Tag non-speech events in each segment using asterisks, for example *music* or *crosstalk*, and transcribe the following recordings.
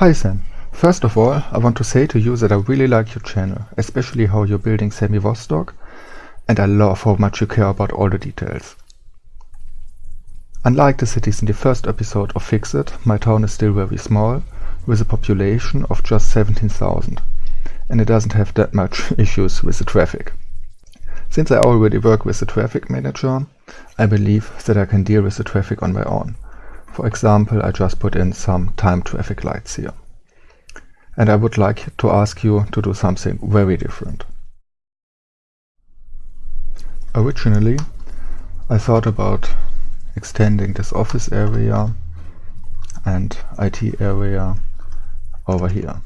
Hi Sam. First of all, I want to say to you that I really like your channel, especially how you're building Semivostok, and I love how much you care about all the details. Unlike the cities in the first episode of Fix It, my town is still very small, with a population of just 17,000, and it doesn't have that much *laughs* issues with the traffic. Since I already work with the traffic manager, I believe that I can deal with the traffic on my own. For example, I just put in some timed traffic lights here. And I would like to ask you to do something very different. Originally, I thought about extending this office area and IT area over here.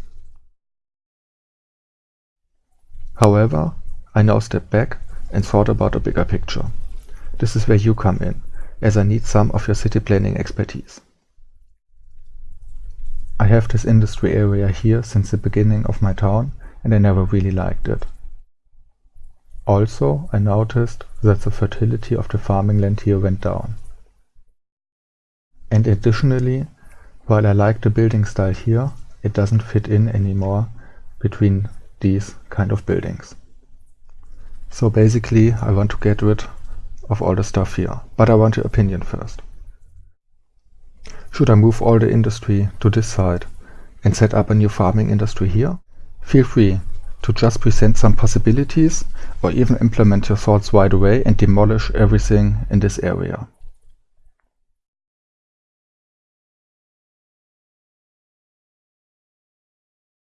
However, I now step back and thought about a bigger picture. This is where you come in as I need some of your city planning expertise. I have this industry area here since the beginning of my town and I never really liked it. Also, I noticed that the fertility of the farming land here went down. And additionally, while I like the building style here, it doesn't fit in anymore between these kind of buildings. So basically, I want to get rid of all the stuff here, but I want your opinion first. Should I move all the industry to this side and set up a new farming industry here? Feel free to just present some possibilities or even implement your thoughts right away and demolish everything in this area.